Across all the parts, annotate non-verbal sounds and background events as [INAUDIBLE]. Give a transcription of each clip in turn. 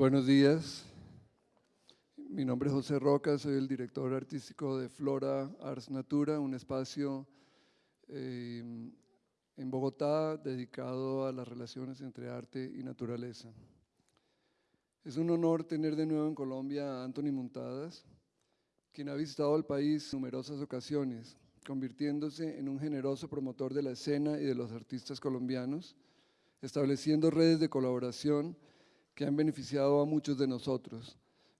Buenos días. Mi nombre es José Roca, soy el director artístico de Flora Ars Natura, un espacio eh, en Bogotá dedicado a las relaciones entre arte y naturaleza. Es un honor tener de nuevo en Colombia a Anthony Montadas, quien ha visitado el país en numerosas ocasiones, convirtiéndose en un generoso promotor de la escena y de los artistas colombianos, estableciendo redes de colaboración que han beneficiado a muchos de nosotros.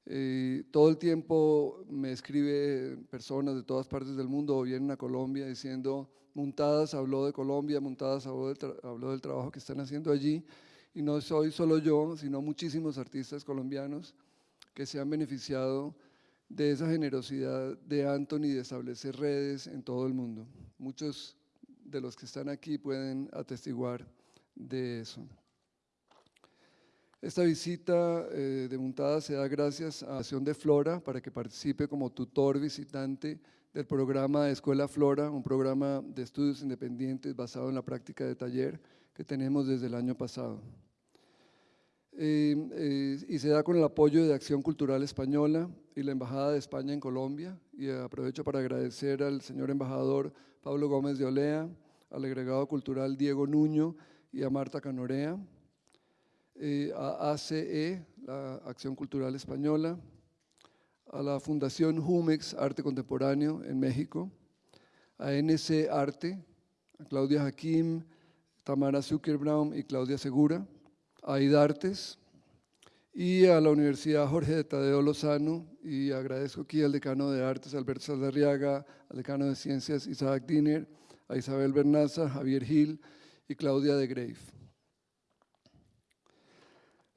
Eh, todo el tiempo me escribe personas de todas partes del mundo o vienen a Colombia diciendo, Montadas habló de Colombia, Montadas habló del, habló del trabajo que están haciendo allí, y no soy solo yo, sino muchísimos artistas colombianos que se han beneficiado de esa generosidad de Anthony de establecer redes en todo el mundo. Muchos de los que están aquí pueden atestiguar de eso. Esta visita eh, de Montada se da gracias a la Acción de Flora para que participe como tutor visitante del programa Escuela Flora, un programa de estudios independientes basado en la práctica de taller que tenemos desde el año pasado. Eh, eh, y se da con el apoyo de Acción Cultural Española y la Embajada de España en Colombia. Y aprovecho para agradecer al señor embajador Pablo Gómez de Olea, al agregado cultural Diego Nuño y a Marta Canorea eh, a ACE, la Acción Cultural Española, a la Fundación Jumex Arte Contemporáneo en México, a NC Arte, a Claudia Jaquim, Tamara Zuckerbraum y Claudia Segura, a IDARTES y a la Universidad Jorge de Tadeo Lozano y agradezco aquí al decano de Artes Alberto Saldarriaga, al decano de Ciencias Isaac Diner, a Isabel Bernaza, Javier Gil y Claudia de Grave.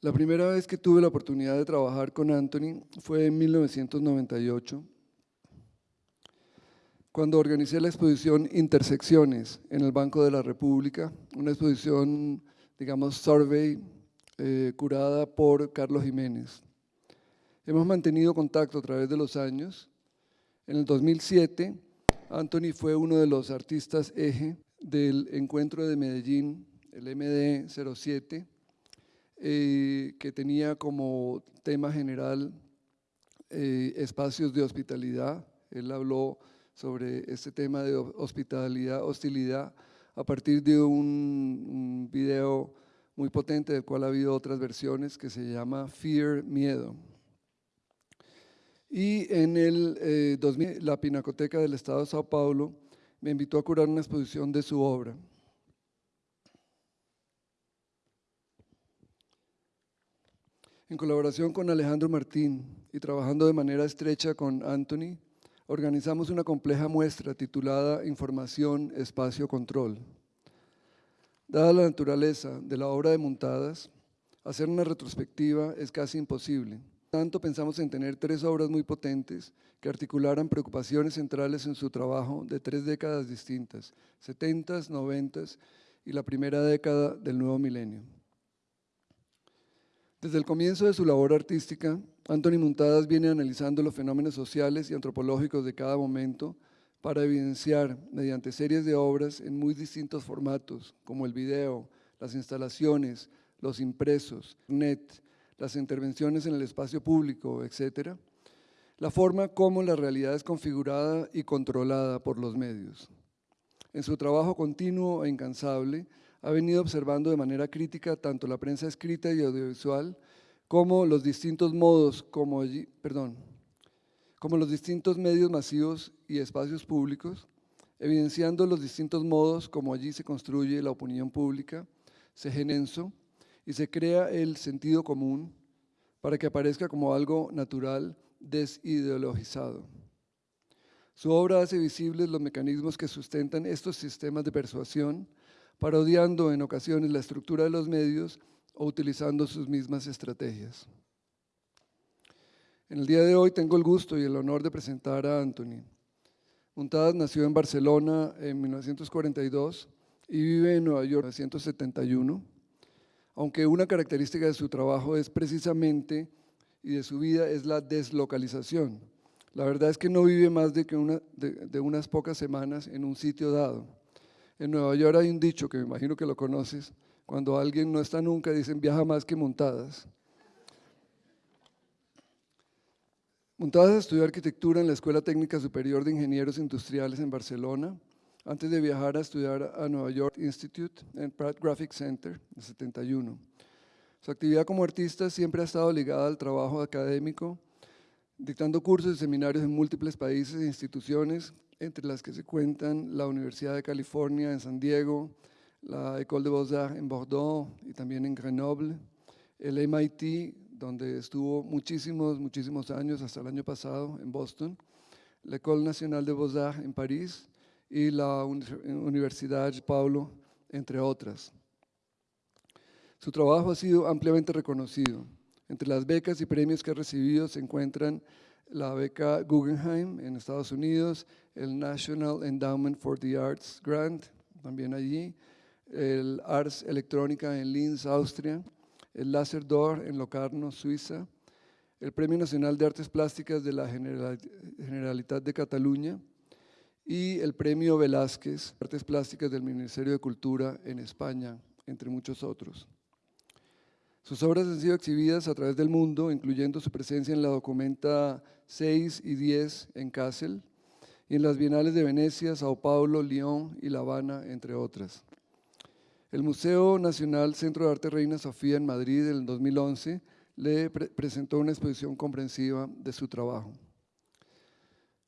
La primera vez que tuve la oportunidad de trabajar con Anthony fue en 1998, cuando organicé la exposición Intersecciones en el Banco de la República, una exposición, digamos, survey, eh, curada por Carlos Jiménez. Hemos mantenido contacto a través de los años. En el 2007, Anthony fue uno de los artistas eje del encuentro de Medellín, el MD 07, eh, que tenía como tema general eh, espacios de hospitalidad. Él habló sobre este tema de hospitalidad, hostilidad, a partir de un, video muy potente del cual ha habido otras versiones que se llama Fear, Miedo. Y en el 2000, eh, la Pinacoteca del Estado de Sao Paulo me invitó a curar una exposición de su obra. En colaboración con Alejandro Martín y trabajando de manera estrecha con Anthony, organizamos una compleja muestra titulada Información, Espacio, Control. Dada la naturaleza de la obra de Montadas, hacer una retrospectiva es casi imposible. Tanto pensamos en tener tres obras muy potentes que articularan preocupaciones centrales en su trabajo de tres décadas distintas, 70s, 90s y la primera década del nuevo milenio. Desde el comienzo de su labor artística, Anthony Montadas viene analizando los fenómenos sociales y antropológicos de cada momento para evidenciar, mediante series de obras en muy distintos formatos, como el video, las instalaciones, los impresos, net, las intervenciones en el espacio público, etc., la forma como la realidad es configurada y controlada por los medios. En su trabajo continuo e incansable, ha venido observando de manera crítica tanto la prensa escrita y audiovisual como los distintos modos, como, perdón, como los distintos medios masivos y espacios públicos, evidenciando los distintos modos como allí se construye la opinión pública, se genenso y se crea el sentido común para que aparezca como algo natural desideologizado. Su obra hace visibles los mecanismos que sustentan estos sistemas de persuasión, parodiando en ocasiones la estructura de los medios o utilizando sus mismas estrategias. En el día de hoy tengo el gusto y el honor de presentar a Anthony. Montadas nació en Barcelona en 1942 y vive en Nueva York en 1971, aunque una característica de su trabajo es precisamente y de su vida es la deslocalización. La verdad es que no vive más de, que de unas pocas semanas en un sitio dado. En Nueva York hay un dicho que me imagino que lo conoces, cuando alguien no está nunca dicen viaja más que montadas. Montadas estudió arquitectura en la Escuela Técnica Superior de Ingenieros Industriales en Barcelona, antes de viajar a estudiar a Nueva York Institute en Pratt Graphic Center en 71. Su actividad como artista siempre ha estado ligada al trabajo académico dictando cursos y seminarios en múltiples países e instituciones, entre las que se cuentan la Universidad de California en San Diego, la École de Beaux-Arts en Bordeaux y también en Grenoble, el MIT, donde estuvo muchísimos, muchísimos años, hasta el año pasado, en Boston, la École Nationale de Beaux-Arts en París y la Universidad Paulo, entre otras. Su trabajo ha sido ampliamente reconocido. Entre las becas y premios que ha recibido se encuentran la beca Guggenheim en Estados Unidos, el National Endowment for the Arts Grant, también allí, el Arts Electrónica en Linz, Austria, el Laser Door en Locarno, Suiza, el Premio Nacional de Artes Plásticas de la Generalitat de Cataluña y el Premio Velázquez, Artes Plásticas del Ministerio de Cultura en España, entre muchos otros. Sus obras han sido exhibidas a través del mundo, incluyendo su presencia en la Documenta 6 y 10 en Kassel y en las Bienales de Venecia, Sao Paulo, Lyon y La Habana, entre otras. El Museo Nacional Centro de Arte Reina Sofía en Madrid en el 2011 le presentó una exposición comprensiva de su trabajo.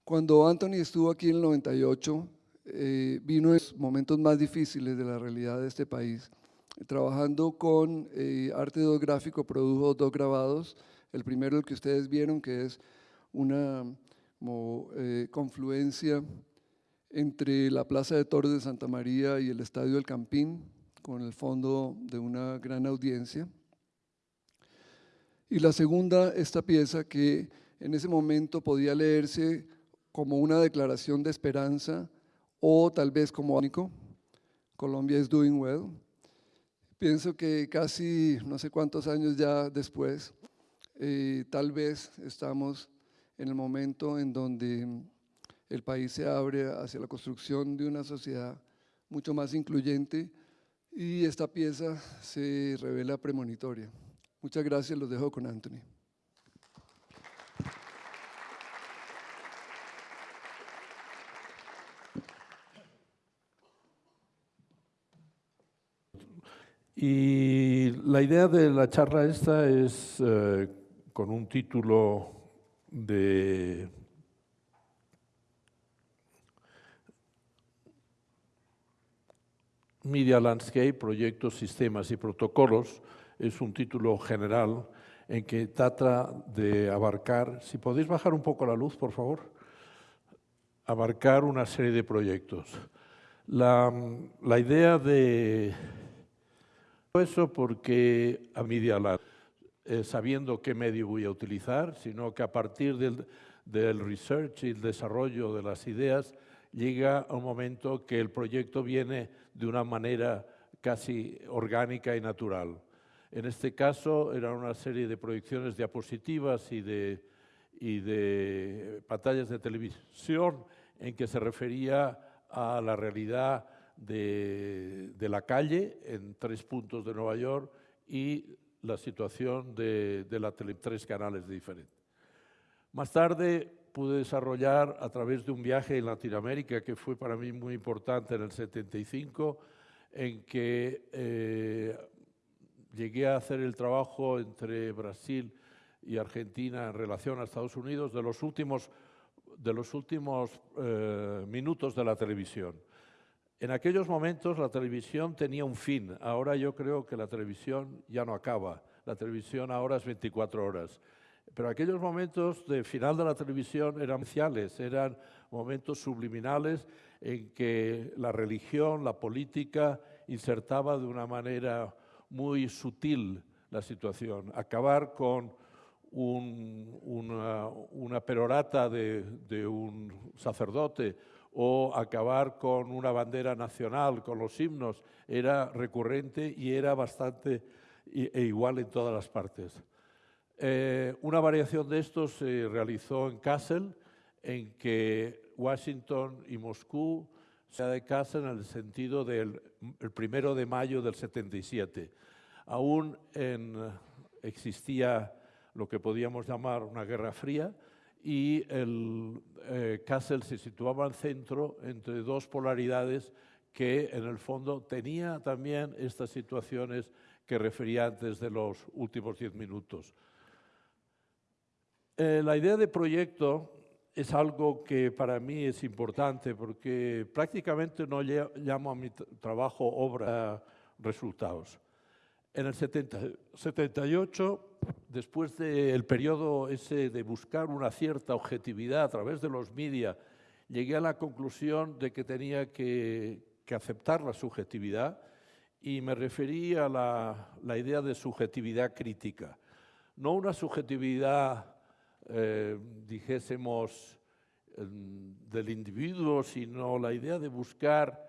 Cuando Anthony estuvo aquí en el 98, eh, vino en los momentos más difíciles de la realidad de este país trabajando con eh, arte gráfico, produjo dos grabados. El primero, el que ustedes vieron, que es una eh, confluencia entre la Plaza de Toros de Santa María y el Estadio del Campín, con el fondo de una gran audiencia. Y la segunda, esta pieza que en ese momento podía leerse como una declaración de esperanza o tal vez como único, Colombia is doing well, Pienso que casi no sé cuántos años ya después, eh, tal vez estamos en el momento en donde el país se abre hacia la construcción de una sociedad mucho más incluyente y esta pieza se revela premonitoria. Muchas gracias, los dejo con Anthony. Y la idea de la charla esta es eh, con un título de Media Landscape, Proyectos, Sistemas y Protocolos. Es un título general en que trata de abarcar, si podéis bajar un poco la luz, por favor, abarcar una serie de proyectos. La, la idea de eso porque a Media eh, sabiendo qué medio voy a utilizar, sino que a partir del, del research y el desarrollo de las ideas llega un momento que el proyecto viene de una manera casi orgánica y natural. En este caso era una serie de proyecciones diapositivas y de, y de pantallas de televisión en que se refería a la realidad de, la calle en tres puntos de Nueva York y la situación de, la tele, tres canales diferentes. Más tarde pude desarrollar a través de un viaje en Latinoamérica que fue para mí muy importante en el 75, en que eh, llegué a hacer el trabajo entre Brasil y Argentina en relación a Estados Unidos de los últimos, de los últimos eh, minutos de la televisión. En aquellos momentos la televisión tenía un fin, ahora yo creo que la televisión ya no acaba, la televisión ahora es 24 horas. Pero aquellos momentos de final de la televisión eran especiales, eran momentos subliminales en que la religión, la política insertaba de una manera muy sutil la situación. Acabar con una, perorata de un sacerdote o acabar con una bandera nacional, con los himnos, era recurrente y era bastante e igual en todas las partes. Eh, una variación de esto se realizó en Kassel, en que Washington y Moscú se de Kassel en el sentido del primero de mayo del 77. Aún existía lo que podíamos llamar una guerra fría, y el eh, se situaba al centro entre dos polaridades que en el fondo tenía también estas situaciones que refería antes de los últimos diez minutos. Eh, la idea de proyecto es algo que para mí es importante porque prácticamente no llamo a mi trabajo obra resultados. En el 78, después del periodo ese de buscar una cierta objetividad a través de los medios, llegué a la conclusión de que tenía que, aceptar la subjetividad y me referí a la, idea de subjetividad crítica. No una subjetividad, eh, dijésemos, del individuo, sino la idea de buscar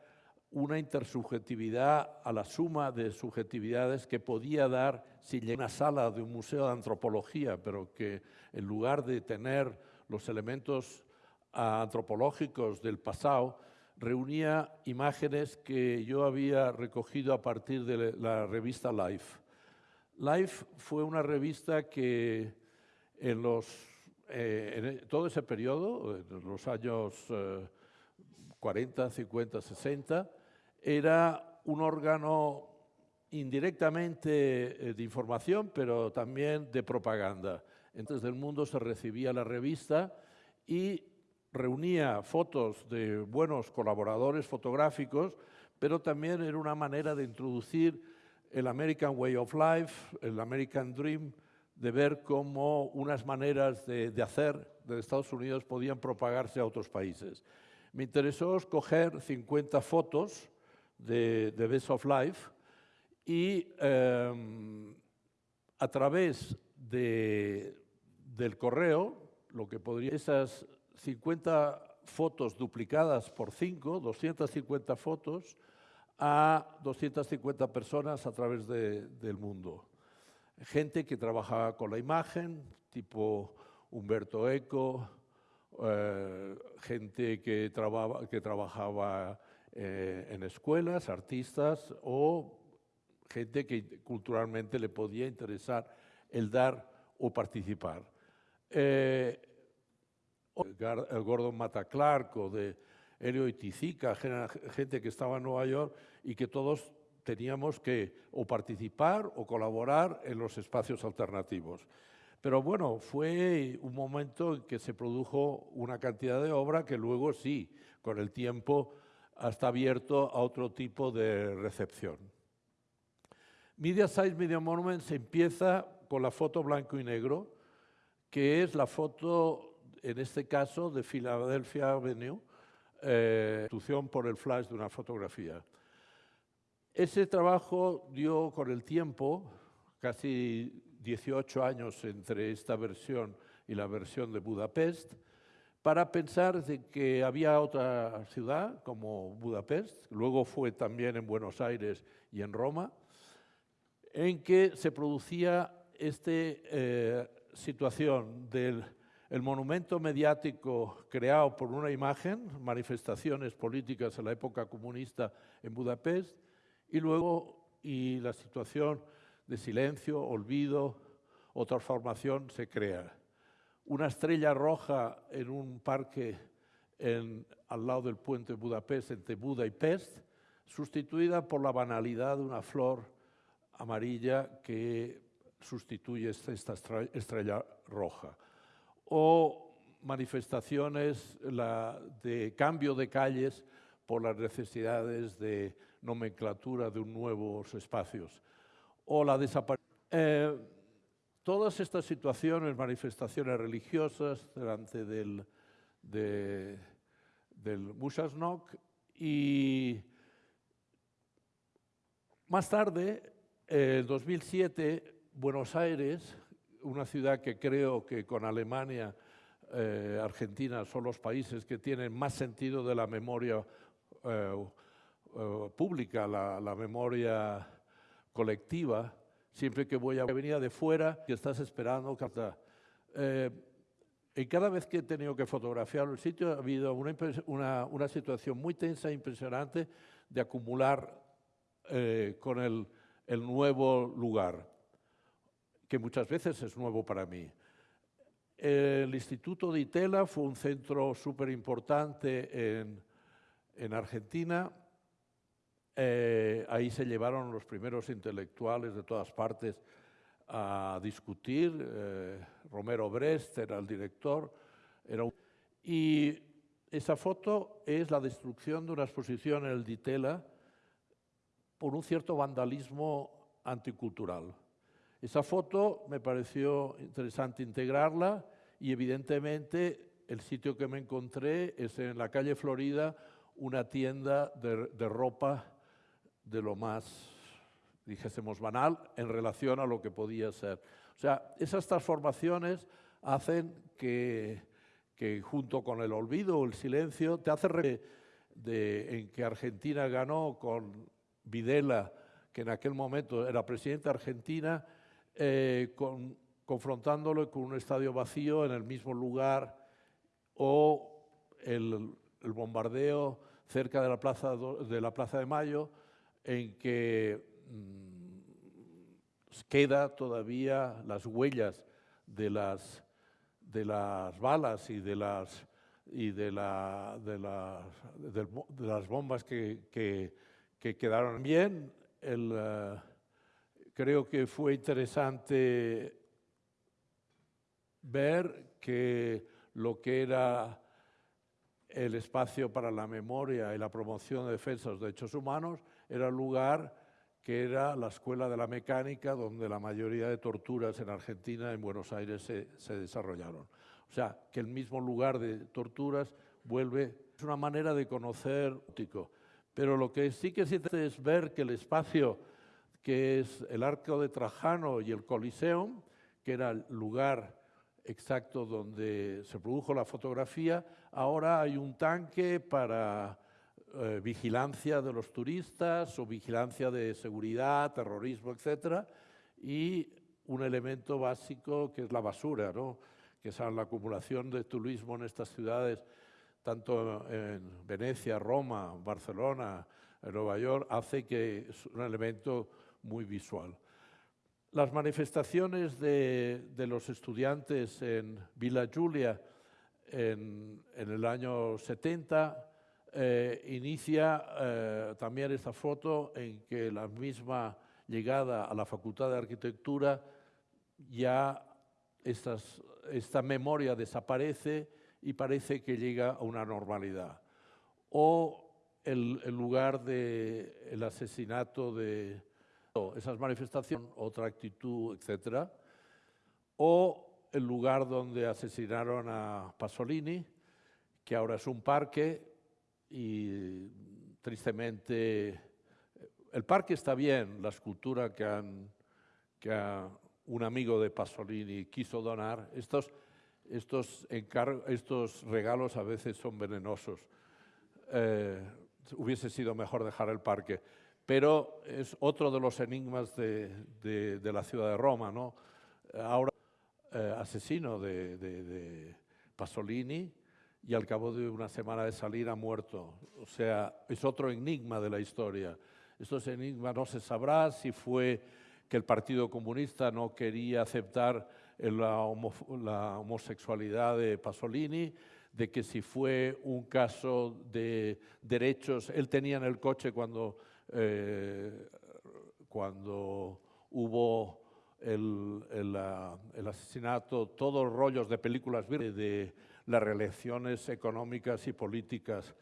una intersubjetividad a la suma de subjetividades que podía dar si llegara una sala de un museo de antropología, pero que en lugar de tener los elementos antropológicos del pasado, reunía imágenes que yo había recogido a partir de la revista Life. Life fue una revista que en, los, eh, en todo ese periodo, en los años 40, 50, 60, era un órgano indirectamente eh, de información, pero también de propaganda. Entonces, del mundo se recibía la revista y reunía fotos de buenos colaboradores fotográficos, pero también era una manera de introducir el American Way of Life, el American Dream, de ver cómo unas maneras de, de hacer de Estados Unidos podían propagarse a otros países. Me interesó escoger 50 fotos de, de Best of Life y em, a través de, del correo, lo que esas 50 fotos duplicadas por 5, 250 fotos, a 250 personas a través del mundo. Gente que trabajaba con la imagen, tipo Humberto Eco, eh, gente que, que trabajaba eh, en escuelas, artistas o gente que culturalmente le podía interesar el dar o participar. Eh, Gordon Mataclarco, de Helio Itizica, gente que estaba en Nueva York y que todos teníamos que o participar o colaborar en los espacios alternativos. Pero bueno, fue un momento en que se produjo una cantidad de obra que luego sí, con el tiempo, está abierto a otro tipo de recepción. Media Size Media Monument se empieza con la foto blanco y negro, que es la foto, en este caso, de Philadelphia Avenue, eh, por el flash de una fotografía. Ese trabajo dio con el tiempo, casi 18 años entre esta versión y la versión de Budapest, para pensar de que había otra ciudad como Budapest, luego fue también en Buenos Aires y en Roma, en que se producía esta eh, situación del el monumento mediático creado por una imagen, manifestaciones políticas en la época comunista en Budapest, y luego y la situación de silencio, olvido o transformación se crea una estrella roja en un parque al lado del puente de Budapest, entre Buda y Pest, sustituida por la banalidad de una flor amarilla que sustituye esta estrella roja. O manifestaciones de cambio de calles por las necesidades de nomenclatura de nuevos espacios. O la desaparición. Eh, Todas estas situaciones, manifestaciones religiosas delante del, de, y más tarde, en 2007, Buenos Aires, una ciudad que creo que con Alemania, eh, Argentina son los países que tienen más sentido de la memoria eh, eh, pública, la memoria colectiva, siempre que voy a venir de fuera, que estás esperando. Eh, y cada vez que he tenido que fotografiar el sitio ha habido una, una, situación muy tensa e impresionante de acumular eh, con el, el nuevo lugar, que muchas veces es nuevo para mí. El Instituto de Itela fue un centro súper importante en, en, Argentina. Eh, ahí se llevaron los primeros intelectuales de todas partes a discutir. Eh, Romero Brest era el director. Y esa foto es la destrucción de una exposición en el Ditela por un cierto vandalismo anticultural. Esa foto me pareció interesante integrarla y evidentemente el sitio que me encontré es en la calle Florida, una tienda de ropa de lo más, dijésemos, banal en relación a lo que podía ser. O sea, esas transformaciones hacen que que junto con el olvido el silencio te hace de, en que Argentina ganó con Videla, que en aquel momento era presidente de Argentina, eh, con, confrontándolo con un estadio vacío en el mismo lugar o el, bombardeo cerca de la, plaza de la Plaza de Mayo, en que mm, queda todavía las huellas de las de las balas y de las, y de la, de de, las bombas que, que, que, quedaron bien. El, uh, creo que fue interesante ver que lo que era el espacio para la memoria y la promoción de defensa de los derechos humanos era el lugar que era la Escuela de la Mecánica, donde la mayoría de torturas en Argentina, en Buenos Aires, se, se desarrollaron. O sea, que el mismo lugar de torturas vuelve... Es una manera de conocer... Pero lo que sí que se es ver que el espacio que es el Arco de Trajano y el Coliseum, que era el lugar exacto donde se produjo la fotografía, ahora hay un tanque para eh, vigilancia de los turistas o vigilancia de seguridad, terrorismo, etcétera, y un elemento básico que es la basura, ¿no? que es la acumulación de turismo en estas ciudades, tanto en Venecia, Roma, Barcelona, Nueva York, hace que es un elemento muy visual. Las manifestaciones de, de los estudiantes en Villa Giulia en, en el año 70 eh, inicia eh, también esta foto en que la misma llegada a la Facultad de Arquitectura ya estas, esta memoria desaparece y parece que llega a una normalidad. O el, lugar del el asesinato de esas manifestaciones, otra actitud, etc. O el lugar donde asesinaron a Pasolini, que ahora es un parque, y tristemente el parque está bien, la escultura que, han, que un amigo de Pasolini quiso donar, estos, estos, estos regalos a veces son venenosos. Eh, hubiese sido mejor dejar el parque, pero es otro de los enigmas de, de, de la ciudad de Roma. ¿no? Ahora, eh, asesino de, de Pasolini, y al cabo de una semana de salir ha muerto. O sea, es otro enigma de la historia. Estos enigmas no se sabrá si fue que el Partido Comunista no quería aceptar la, homosexualidad de Pasolini, de que si fue un caso de derechos, él tenía en el coche cuando, eh, cuando hubo el, el, asesinato, todos los rollos de películas de las relaciones económicas y políticas,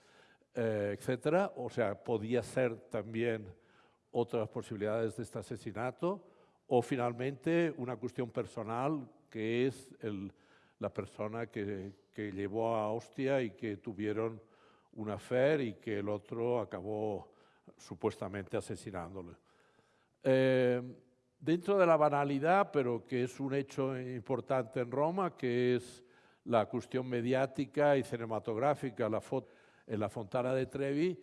eh. O sea, podía ser también otras posibilidades de este asesinato, o finalmente una cuestión personal que es el, la persona que, que, llevó a Hostia y que tuvieron una fe y que el otro acabó supuestamente asesinándole. Eh, dentro de la banalidad, pero que es un hecho importante en Roma, que es la cuestión mediática y cinematográfica, la en la Fontana de Trevi,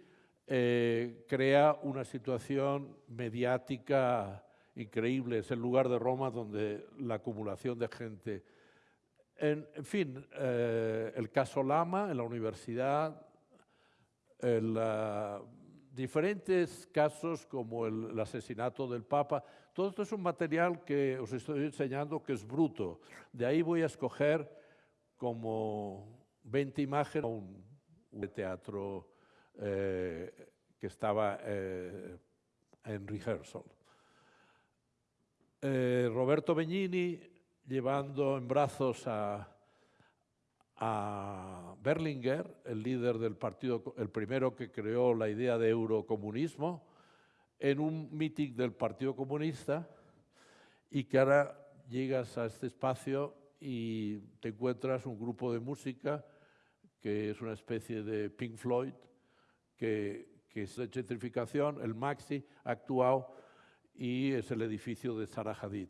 eh, crea una situación mediática increíble. Es el lugar de Roma donde la acumulación de gente. En, fin, eh, el caso Lama en la universidad, diferentes casos como el, el, asesinato del Papa. Todo esto es un material que os estoy enseñando que es bruto. De ahí voy a escoger como 20 imágenes, un, un teatro eh, que estaba eh, en rehearsal. Eh, Roberto Begnini llevando en brazos a, a Berlinguer, el líder del partido, el primero que creó la idea de eurocomunismo, en un meeting del Partido Comunista y que ahora llegas a este espacio y te encuentras un grupo de música que es una especie de Pink Floyd, que, es de gentrificación, el Maxi ha actuado y es el edificio de Sarah Hadid.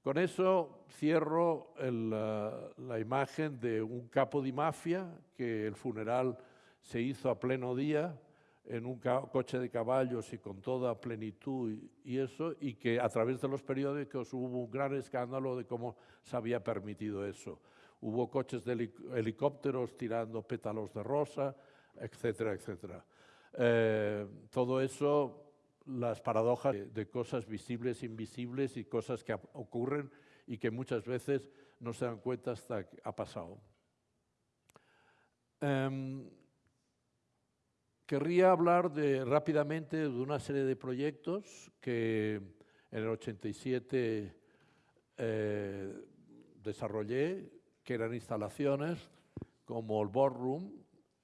Con eso cierro la, la imagen de un capo de mafia que el funeral se hizo a pleno día, en un coche de caballos y con toda plenitud y eso, y que a través de los periódicos hubo un gran escándalo de cómo se había permitido eso. Hubo coches de helicópteros tirando pétalos de rosa, etcétera, etcétera. Eh, todo eso, las paradojas de, cosas visibles, invisibles y cosas que ocurren y que muchas veces no se dan cuenta hasta que ha pasado. Um, Querría hablar rápidamente de una serie de proyectos que en el 87 eh, desarrollé, que eran instalaciones como el Boardroom,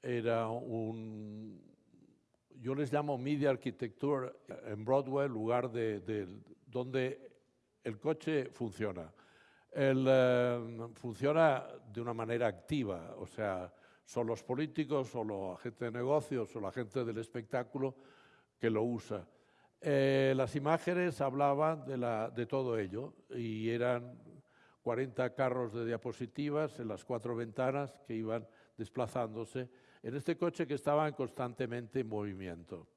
era un, yo les llamo Media Architecture en Broadway, lugar de, de donde el coche funciona. Eh, funciona de una manera activa, o sea, son los políticos o la gente de negocios o la gente del espectáculo que lo usa. Eh, las imágenes hablaban de, todo ello y eran 40 carros de diapositivas en las cuatro ventanas que iban desplazándose en este coche que estaba constantemente en movimiento.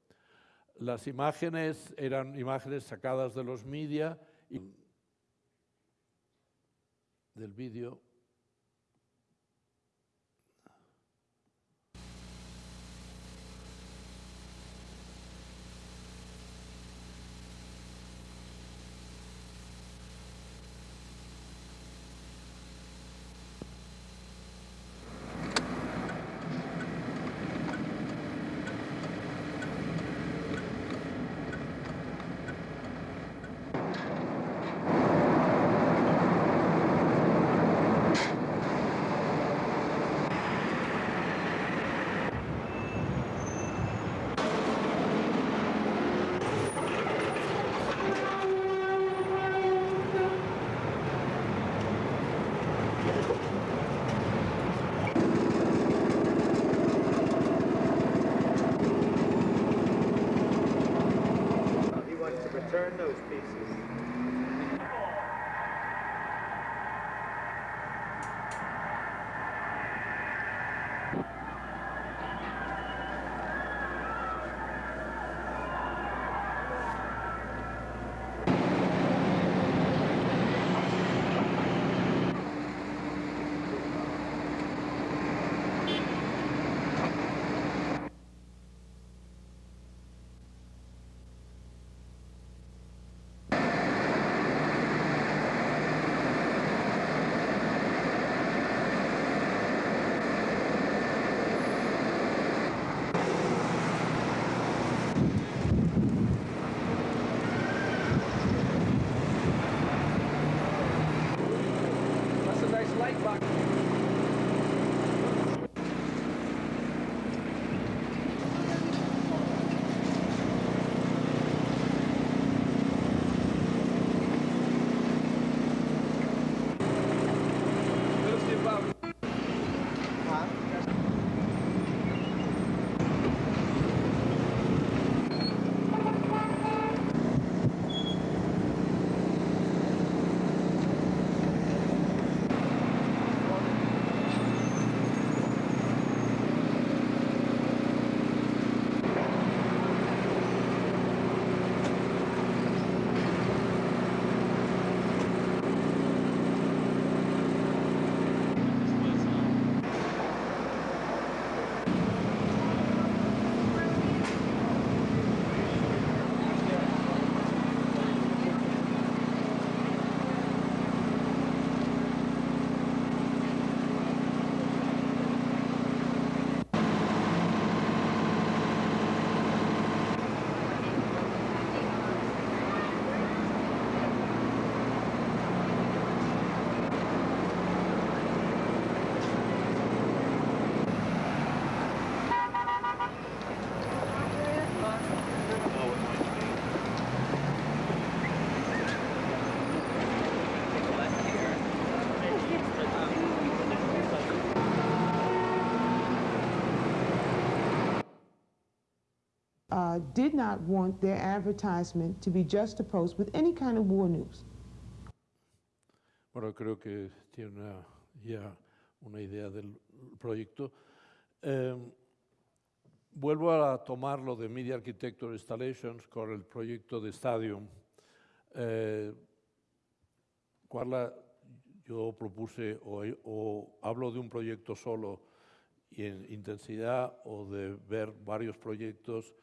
Las imágenes eran imágenes sacadas de los media y del vídeo did not want their advertisement to be juxtaposed with any kind of war news. Bueno, creo que tiene una- ya una idea del proyecto. Eh, vuelvo a tomar lo de Media Architecture Installations con el proyecto de Stadium. Eh, Carla, yo propuse o, o hablo de un proyecto solo y en intensidad o de ver varios proyectos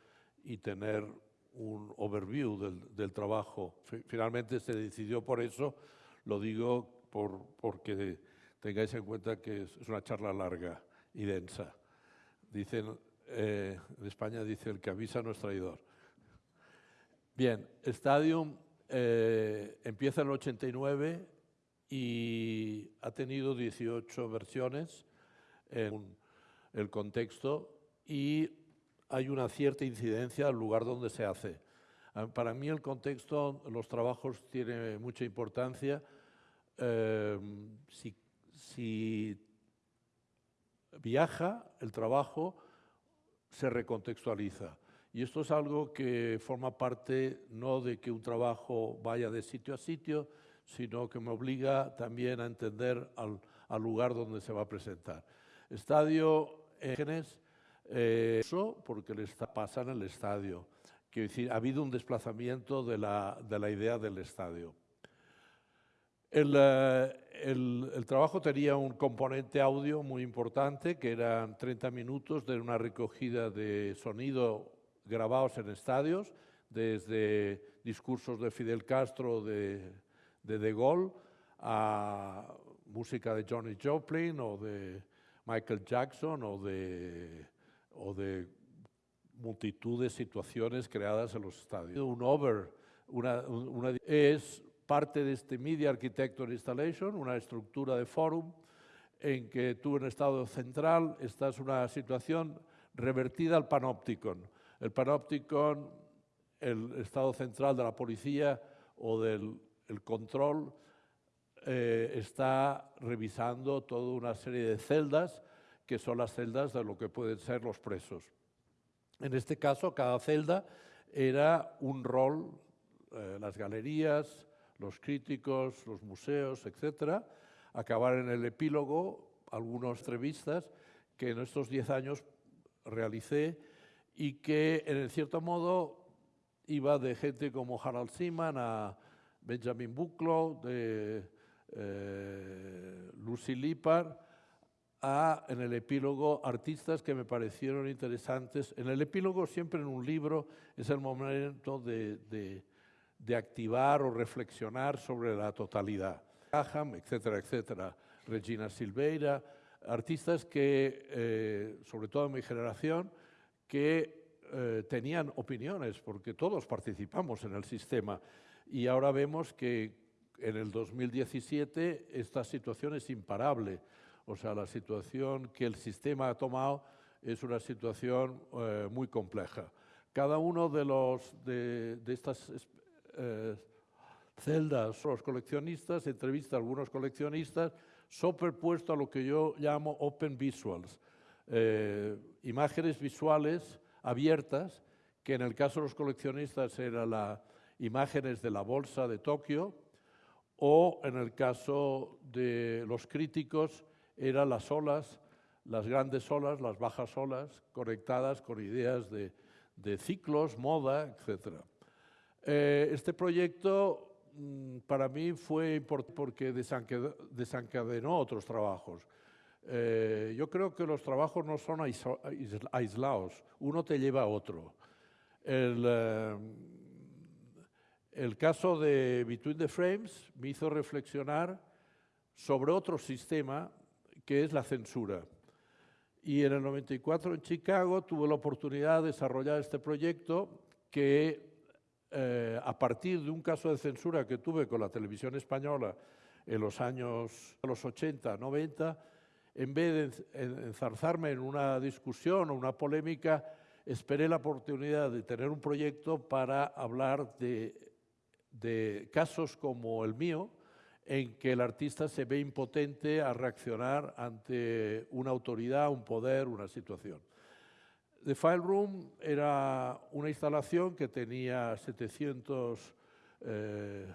y tener un overview del, del trabajo. Fi- Finalmente se decidió por eso, lo digo por, porque tengáis en cuenta que es una charla larga y densa. Dicen, eh, en España dice el que avisa no es traidor. Bien, Stadium eh, empieza en el 89 y ha tenido 18 versiones en el contexto y hay una cierta incidencia al lugar donde se hace. Ah, Para mí el contexto, los trabajos tiene mucha importancia. Eh, si, si viaja el trabajo, se recontextualiza. Y esto es algo que forma parte no de que un trabajo vaya de sitio a sitio, sino que me obliga también a entender al, al lugar donde se va a presentar. Estadio Génes, eh, eso porque le está, pasa en el estadio. Quiero decir, ha habido un desplazamiento de la, de la idea del estadio. El, eh, el- el trabajo tenía un componente audio muy importante, que eran 30 minutos de una recogida de sonido grabados en estadios, desde discursos de Fidel Castro, de de, de Gaulle, a música de Johnny Joplin o de Michael Jackson o de, o de multitud de situaciones creadas en los estadios. Un over, una, un- una- es parte de este Media Architecture Installation, una estructura de forum en que tú en estado central estás en una situación revertida al panopticon. El panopticon, el estado central de la policía o del el control, eh, está revisando toda una serie de celdas que son las celdas de lo que pueden ser los presos. En este caso, cada celda era un rol, eh, las galerías, los críticos, los museos, etcétera. Acabar en el epílogo algunas entrevistas que en estos 10 años realicé y que, en cierto modo, iba de gente como Harald Seaman a Benjamin Bucklow, de eh, Lucy Lippard, a, en el epílogo, artistas que me parecieron interesantes. En el epílogo, siempre en un libro, es el momento de, de- de activar o reflexionar sobre la totalidad. Graham, etcétera, etcétera. Regina Silveira, artistas que, eh, sobre todo en mi generación, que eh, tenían opiniones, porque todos participamos en el sistema. Y ahora vemos que en el 2017 esta situación es imparable. O sea, la situación que el sistema ha tomado es una situación eh, muy compleja. Cada uno de, los, de, estas es- eh, celdas, los coleccionistas, entrevista a algunos coleccionistas, superpuesto a lo que yo llamo open visuals, eh, imágenes visuales abiertas, que en el caso de los coleccionistas eran las imágenes de la bolsa de Tokio, o en el caso de los críticos eran las olas, las grandes olas, las bajas olas, conectadas con ideas de, de ciclos, moda, etc. Eh, este proyecto mm, para mí fue importante porque desencadenó otros trabajos. Eh, yo creo que los trabajos no son aislados, uno te lleva a otro. El, eh, el caso de Between the Frames me hizo reflexionar sobre otro sistema que es la censura. Y en el 94 en Chicago tuve la oportunidad de desarrollar este proyecto que eh, a partir de un caso de censura que tuve con la televisión española en los años los 80, 90, en vez de enz- en- enzarzarme en una discusión o una polémica, esperé la oportunidad de tener un proyecto para hablar de, de casos como el mío, en que el artista se ve impotente a reaccionar ante una autoridad, un poder, una situación. The File Room era una instalación que tenía 700 eh,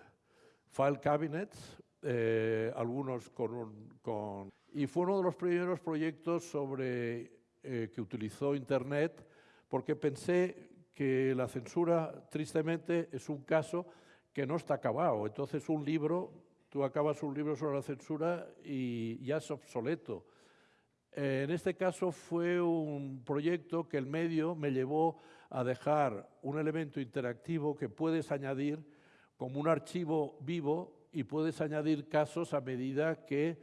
file cabinets, eh, algunos con, un, con... Y fue uno de los primeros proyectos sobre, eh, que utilizó Internet porque pensé que la censura, tristemente, es un caso que no está acabado. Entonces, un libro, tú acabas un libro sobre la censura y ya es obsoleto. En este caso fue un proyecto que el medio me llevó a dejar un elemento interactivo que puedes añadir como un archivo vivo y puedes añadir casos a medida que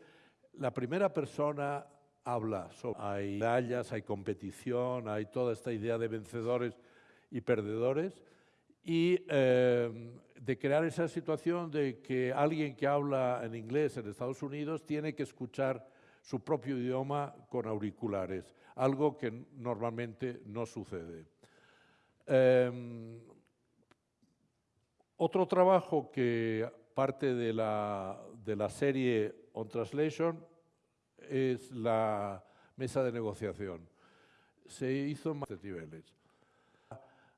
la primera persona habla. Hay medallas, hay competición, hay toda esta idea de vencedores y perdedores y eh, de crear esa situación de que alguien que habla en inglés en Estados Unidos tiene que escuchar su propio idioma con auriculares, algo que normalmente no sucede. Em, otro trabajo que parte de la, de la serie On Translation es la mesa de negociación. Se hizo en niveles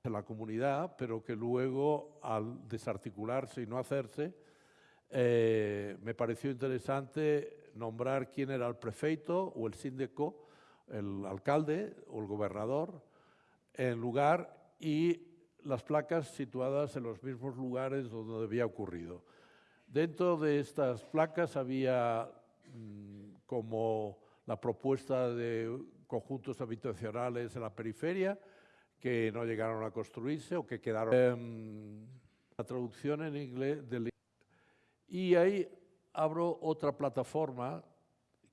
en la comunidad, pero que luego, al desarticularse y no hacerse, eh, me pareció interesante nombrar quién era el prefeito o el síndico, el alcalde o el gobernador, en lugar y las placas situadas en los mismos lugares donde había ocurrido. Dentro de estas placas había mm, como la propuesta de conjuntos habitacionales en la periferia que no llegaron a construirse o que quedaron. Em, la traducción en inglés del y ahí abro otra plataforma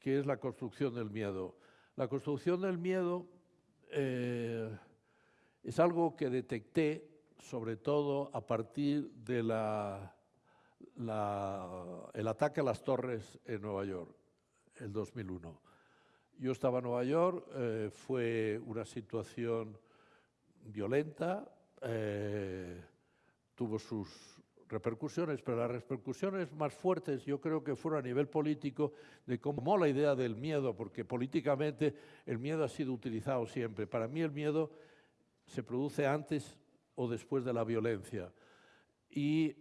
que es la construcción del miedo. La construcción del miedo eh, es algo que detecté sobre todo a partir de la, el ataque a las torres en Nueva York, el 2001. Yo estaba en Nueva York, eh, fue una situación violenta, eh, tuvo sus repercusiones, pero las repercusiones más fuertes yo creo que fueron a nivel político de cómo la idea del miedo, porque políticamente el miedo ha sido utilizado siempre. Para mí el miedo se produce antes o después de la violencia y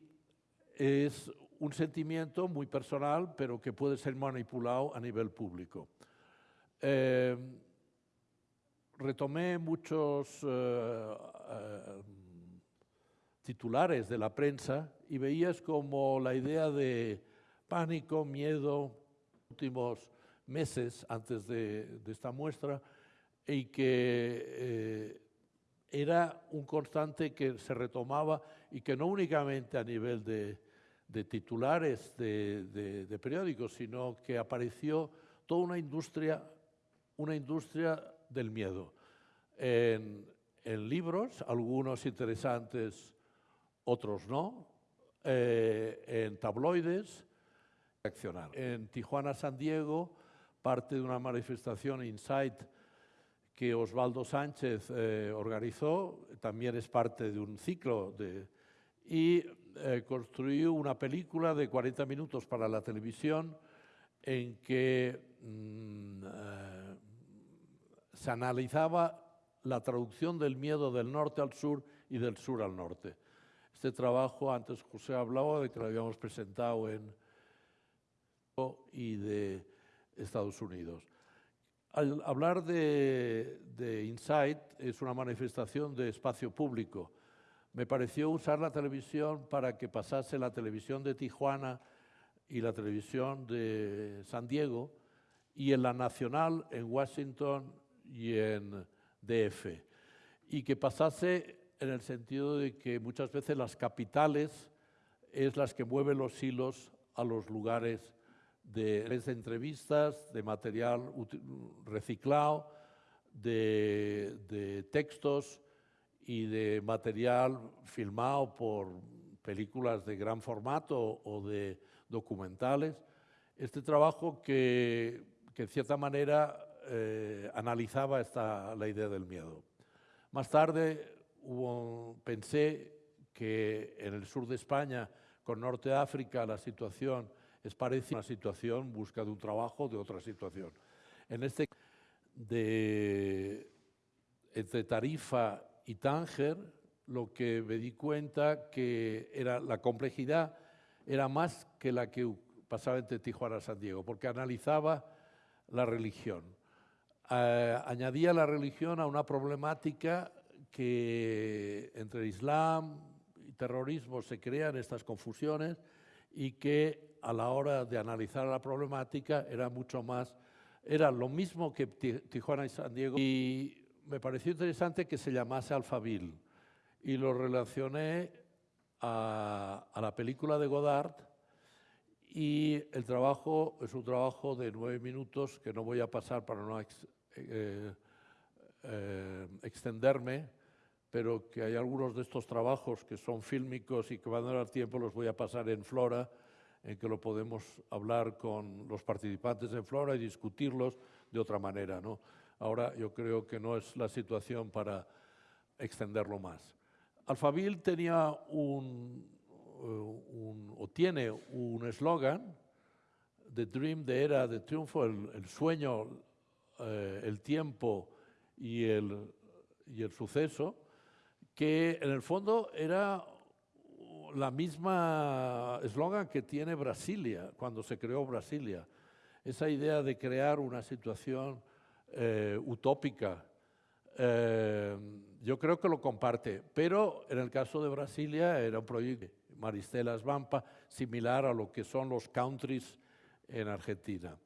es un sentimiento muy personal, pero que puede ser manipulado a nivel público. Eh, retomé muchos eh, eh, titulares de la prensa y veías como la idea de pánico, miedo, últimos meses antes de, esta muestra, y que eh, era un constante que se retomaba y que no únicamente a nivel de, titulares de, periódicos, sino que apareció toda una industria, una industria del miedo. En, en libros, algunos interesantes otros no, eh, en tabloides, reaccionar. En Tijuana, San Diego, parte de una manifestación Insight que Osvaldo Sánchez eh, organizó, también es parte de un ciclo de, y eh, construyó una película de 40 minutos para la televisión en que mm, se analizaba la traducción del miedo del norte al sur y del sur al norte. Este trabajo, antes José hablaba de que lo habíamos presentado en y de Estados Unidos. Al hablar de, de Insight, es una manifestación de espacio público. Me pareció usar la televisión para que pasase la televisión de Tijuana y la televisión de San Diego y en la nacional en Washington y en DF. Y que pasase en el sentido de que muchas veces las capitales es las que mueven los hilos a los lugares de, entrevistas, de material reciclado, de, textos y de material filmado por películas de gran formato o de documentales. Este trabajo que, en cierta manera eh, analizaba esta, la idea del miedo. Más tarde pensé que en el sur de España, con Norte de África, la situación es parecida a una situación, busca de un trabajo, de otra situación. En este de entre Tarifa y Tánger, lo que me di cuenta que era la complejidad era más que la que pasaba entre Tijuana y San Diego, porque analizaba la religión. Eh, añadía la religión a una problemática que entre Islam y terrorismo se crean estas confusiones y que a la hora de analizar la problemática era mucho más, era lo mismo que Tijuana y San Diego. Y me pareció interesante que se llamase Alfabil y lo relacioné a, la película de Godard y el trabajo es un trabajo de nueve minutos que no voy a pasar para no eh, eh, extenderme, pero que hay algunos de estos trabajos que son fílmicos y que van a dar tiempo, los voy a pasar en Flora, en que lo podemos hablar con los participantes en Flora y discutirlos de otra manera. ¿no? Ahora yo creo que no es la situación para extenderlo más. Alfabil tenía un, eh, o tiene un eslogan, The Dream de Era de Triunfo, el, sueño, eh, el tiempo y el, y el suceso, que en el fondo era la misma eslogan que tiene Brasilia, cuando se creó Brasilia. Esa idea de crear una situación eh, utópica eh, yo creo que lo comparte, pero en el caso de Brasilia era un proyecto Maristela Svampa, similar a lo que son los countries en Argentina.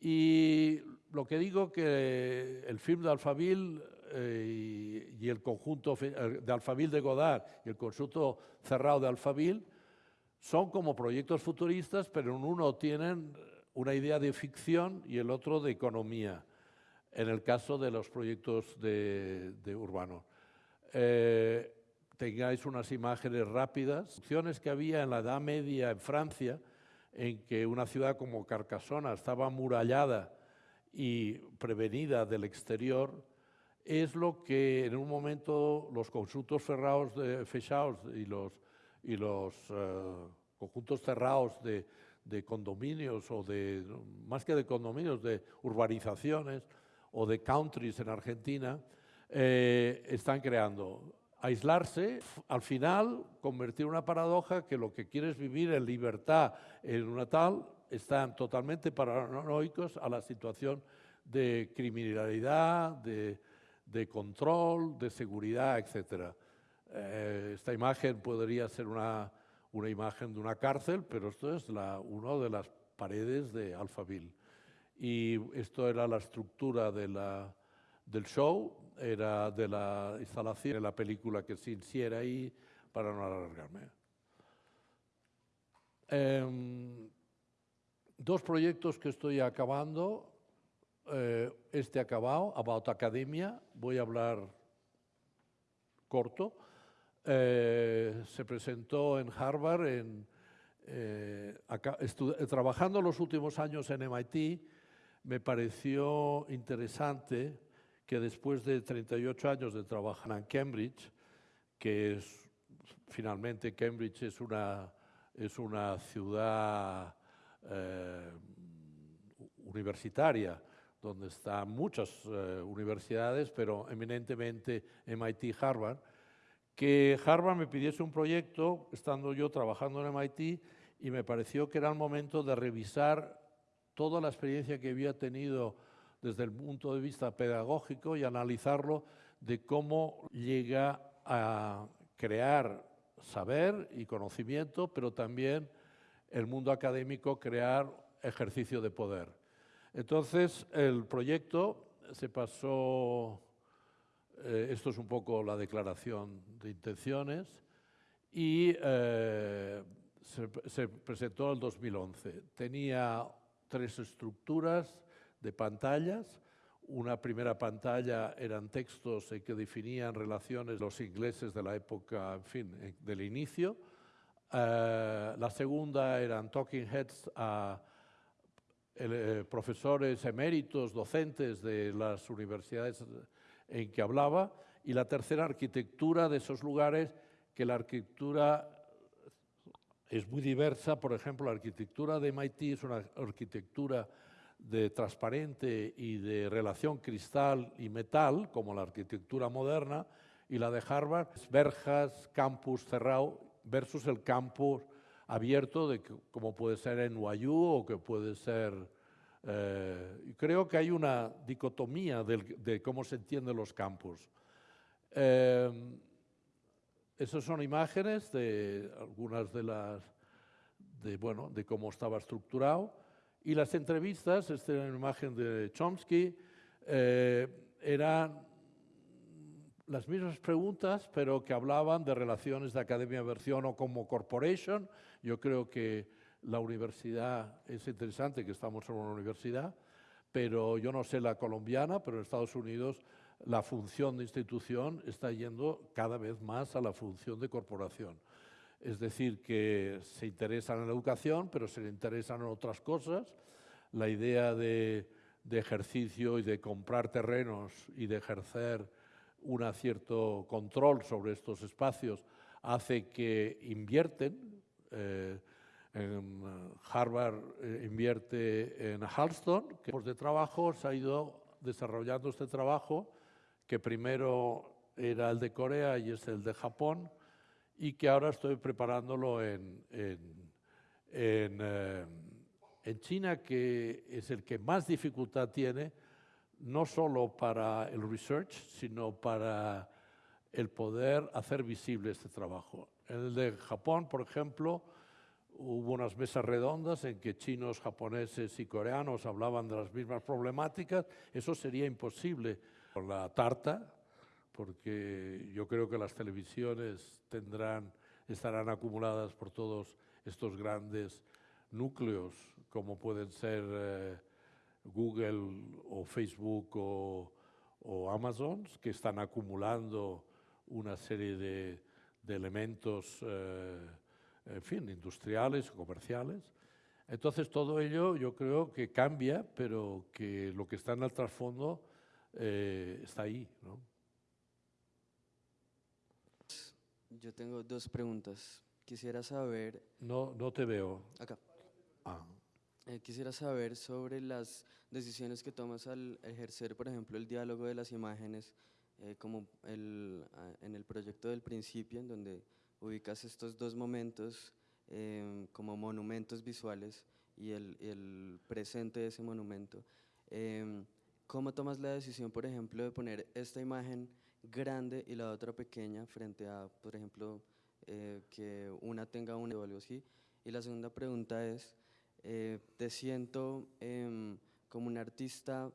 Y lo que digo que el film de Alfabil eh, y, el conjunto de Alfabil de Godard y el conjunto cerrado de Alfabil son como proyectos futuristas, pero en uno tienen una idea de ficción y el otro de economía en el caso de los proyectos de, de urbano. Eh, tengáis unas imágenes rápidas, opciones que había en la Edad Media en Francia, en que una ciudad como Carcasona estaba amurallada y prevenida del exterior, es lo que en un momento los conjuntos cerrados de, fechados y los, y los eh, conjuntos cerrados de, de condominios o de, más que de condominios, de urbanizaciones, o de countries en Argentina, eh, están creando. Aislarse, al final, convertir una paradoja que lo que quieres vivir en libertad en una tal, están totalmente paranoicos a la situación de criminalidad, de, control, de seguridad, etc. Eh, esta imagen podría ser una, una, imagen de una cárcel, pero esto es la, una de las paredes de Alphaville y esto era la estructura de la, del show, era de la instalación de la película que se hiciera ahí para no alargarme. Em, dos proyectos que estoy acabando, eh, este acabado, About Academia, voy a hablar corto, eh, se presentó en Harvard, en, eh, trabajando los últimos años en MIT, me pareció interesante que después de 38 años de trabajar en Cambridge, que es finalmente Cambridge es una, es una ciudad eh, universitaria, donde están muchas eh, universidades, pero eminentemente MIT Harvard, que Harvard me pidiese un proyecto, estando yo trabajando en MIT, y me pareció que era el momento de revisar toda la experiencia que había tenido desde el punto de vista pedagógico y analizarlo de cómo llega a crear saber y conocimiento, pero también el mundo académico crear ejercicio de poder. Entonces, el proyecto se pasó, eh, esto es un poco la declaración de intenciones, y eh, se, se, presentó en el 2011. Tenía tres estructuras de pantallas. Una primera pantalla eran textos que definían relaciones los ingleses de la época, en fin, del inicio. Eh, la segunda eran talking heads a eh, profesores eméritos, docentes de las universidades en que hablaba. Y la tercera, arquitectura de esos lugares, que la arquitectura es muy diversa. Por ejemplo, la arquitectura de MIT es una arquitectura de transparente y de relación cristal y metal, como la arquitectura moderna, y la de Harvard, verjas, campus cerrado versus el campus abierto, de como puede ser en NYU o que puede ser... eh, creo que hay una dicotomía de cómo se entienden los campus. Eh, esas son imágenes de algunas de las de bueno de cómo estaba estructurado y las entrevistas, esta era una imagen de Chomsky, eh, eran las mismas preguntas, pero que hablaban de relaciones de academia-versión o como corporation. Yo creo que la universidad es interesante, que estamos en una universidad, pero yo no sé la colombiana, pero en Estados Unidos la función de institución está yendo cada vez más a la función de corporación. Es decir, que se interesan en la educación, pero se interesan en otras cosas. La idea de, ejercicio y de comprar terrenos y de ejercer un cierto control sobre estos espacios hace que invierten. eh, en eh, Harvard eh, invierte en Halston, que de trabajo se ha ido desarrollando este trabajo, que primero era el de Corea y es el de Japón, y que ahora estoy preparándolo en, en, en, eh, en China, que es el que más dificultad tiene, no solo para el research, sino para el poder hacer visible este trabajo. En el de Japón, por ejemplo, hubo unas mesas redondas en que chinos, japoneses y coreanos hablaban de las mismas problemáticas. Eso sería imposible con la tarta, porque yo creo que las televisiones tendrán, estarán acumuladas por todos estos grandes núcleos, como pueden ser eh, Google o Facebook o, o Amazon, que están acumulando una serie de, elementos, eh, en fin, industriales, comerciales. Entonces todo ello yo creo que cambia, pero que lo que está en el trasfondo eh, está ahí. ¿no? Yo tengo dos preguntas. Quisiera saber, No, no te veo. acá, Ah. eh, quisiera saber sobre las decisiones que tomas al ejercer, por ejemplo, el diálogo de las imágenes, eh, como el, ah, en el proyecto del principio, en donde ubicas estos dos momentos em, como monumentos visuales y el, el presente de ese monumento. Em, ¿Cómo tomas la decisión, por ejemplo, de poner esta imagen grande y la otra pequeña frente a, por ejemplo, eh, que una tenga una o algo así? Y la segunda pregunta es, eh, ¿te siento em, como un artista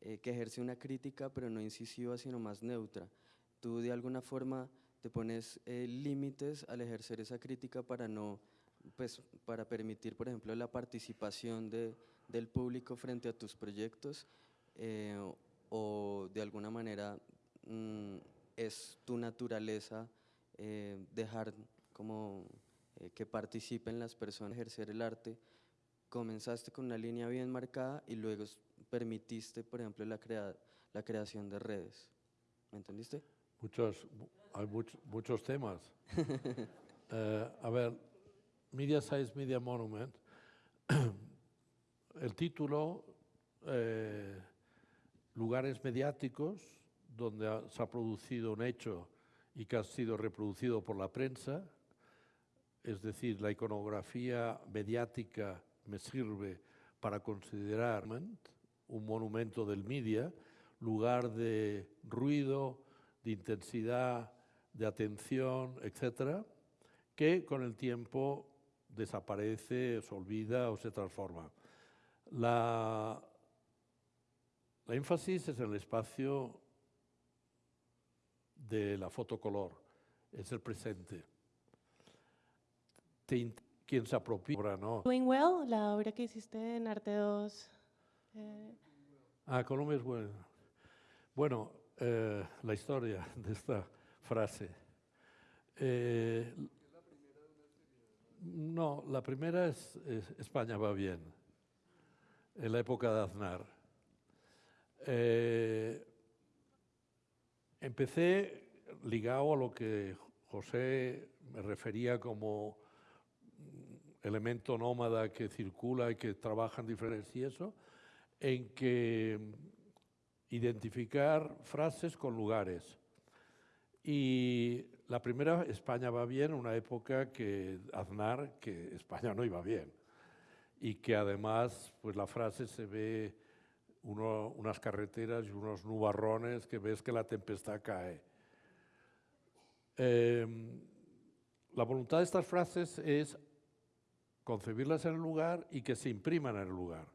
eh, que ejerce una crítica, pero no incisiva, sino más neutra? ¿Tú de alguna forma te pones eh, límites al ejercer esa crítica para no, pues, para permitir, por ejemplo, la participación de, del público frente a tus proyectos? eh, o de alguna manera mm, es tu naturaleza eh, dejar como eh, que participen las personas, ejercer el arte. Comenzaste con una línea bien marcada y luego permitiste, por ejemplo, la, crea- la creación de redes. ¿Me entendiste? Muchos, hay much- muchos temas. [LAUGHS] Eh, a ver, Media Size Media Monument, [CLEARS THROAT] el título, eh, lugares mediáticos donde se ha producido un hecho y que ha sido reproducido por la prensa, es decir, la iconografía mediática me sirve para considerar un monumento del media, lugar de ruido, de intensidad, de atención, etcétera, que con el tiempo desaparece, se olvida o se transforma. La, la énfasis es en el espacio de la fotocolor, es el presente. Te quien se apropia, obra, ¿no? Doing Well, la obra que hiciste en Arte 2. eh, Ah, Colombia es bueno. Bueno, eh, la historia de esta frase. Eh, no, la primera es, es España va bien, en la época de Aznar. Eh, empecé ligado a lo que José me refería como elemento nómada que circula y que trabaja en diferentes y eso, en que identificar frases con lugares. Y la primera, España va bien, una época que Aznar, que España no iba bien. Y que además, pues la frase se ve uno- unas carreteras y unos nubarrones que ves que la tempestad cae. Em, la voluntad de estas frases es concebirlas en el lugar y que se impriman en el lugar.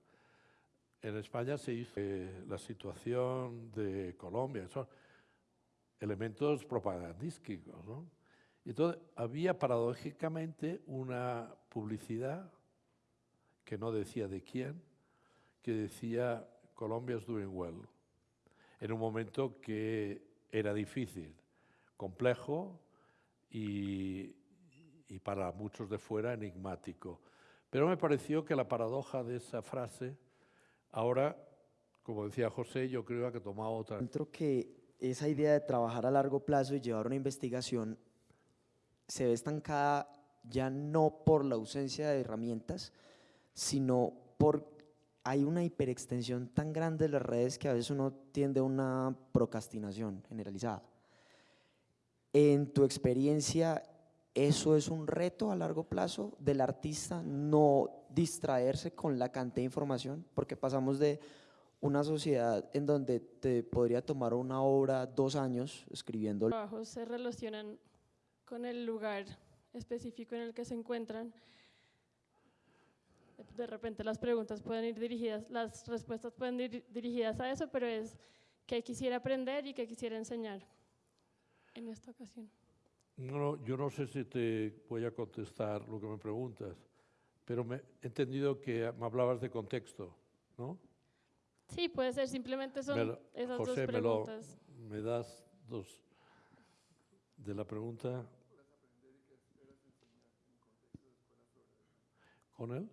En España se hizo eh, la situación de Colombia, son elementos propagandísticos. ¿no? Entonces había paradójicamente una publicidad que no decía de quién, que decía Colombia is doing well, en un momento que era difícil, complejo y, y para muchos de fuera enigmático. Pero me pareció que la paradoja de esa frase, ahora, como decía José, yo creo que ha tomado otra. Encuentro que esa idea de trabajar a largo plazo y llevar una investigación se ve estancada ya no por la ausencia de herramientas, sino por hay una hiperextensión tan grande de las redes que a veces uno tiende a una procrastinación generalizada. En tu experiencia, ¿eso es un reto a largo plazo del artista no distraerse con la cantidad de información? Porque pasamos de una sociedad en donde te podría tomar una obra dos años escribiendo trabajos se relacionan con el lugar específico en el que se encuentran. De repente las preguntas pueden ir dirigidas, las respuestas pueden ir dirigidas a eso, pero es qué quisiera aprender y qué quisiera enseñar en esta ocasión. No, yo no sé si te voy a contestar lo que me preguntas, pero me, he entendido que me hablabas de contexto, ¿no? Sí, puede ser, simplemente son Me lo- esas José, dos me, lo, preguntas. me das dos de la pregunta. ¿Con él?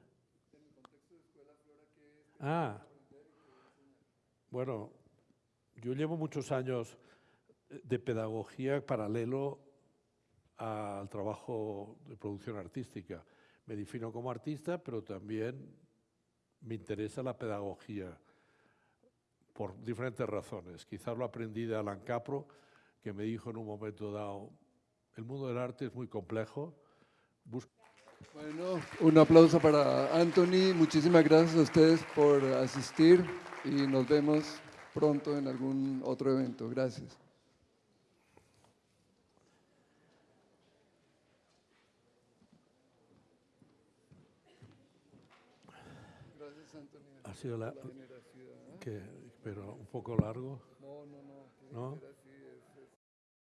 Ah, bueno, yo llevo muchos años de pedagogía paralelo al trabajo de producción artística. Me defino como artista, pero también me interesa la pedagogía por diferentes razones. Quizás lo aprendí de Alan Capro, que me dijo en un momento dado, el mundo del arte es muy complejo, busca Bueno, un aplauso para Anthony. Muchísimas gracias a ustedes por asistir y nos vemos pronto en algún otro evento. Gracias. Gracias, Anthony. ha sido la, que, pero un poco largo. No, no, no. ¿no?